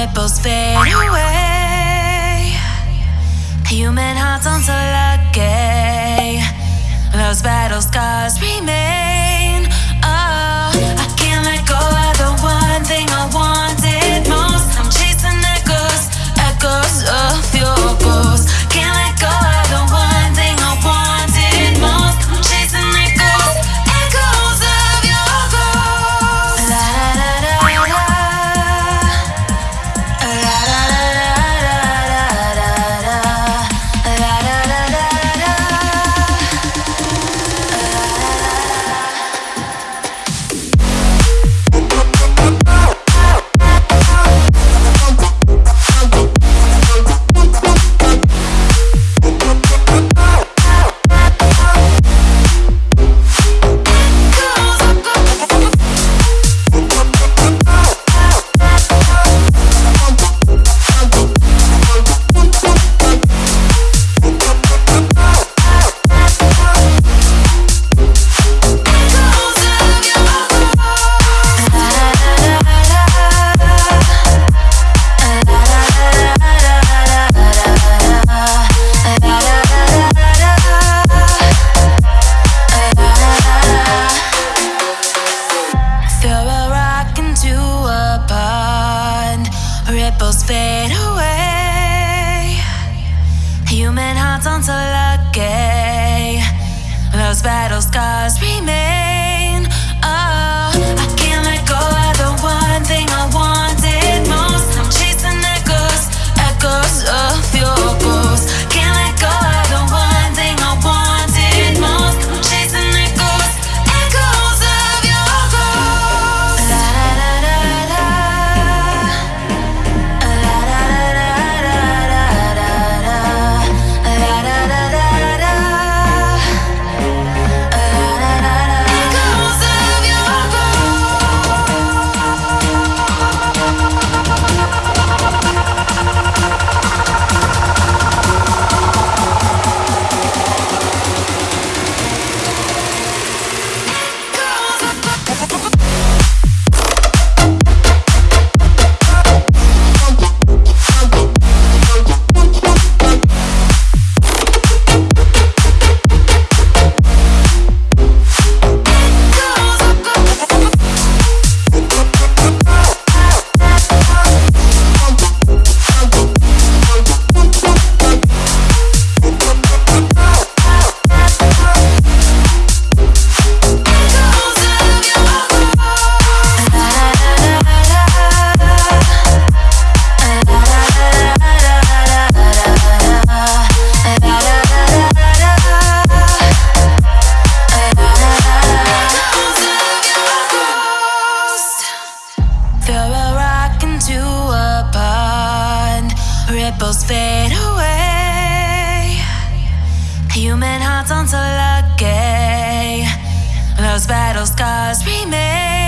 ripples fade away. Human hearts aren't so lucky. Those battle scars remain. ripples fade away. Human hearts aren't so lucky. Those battle scars remain.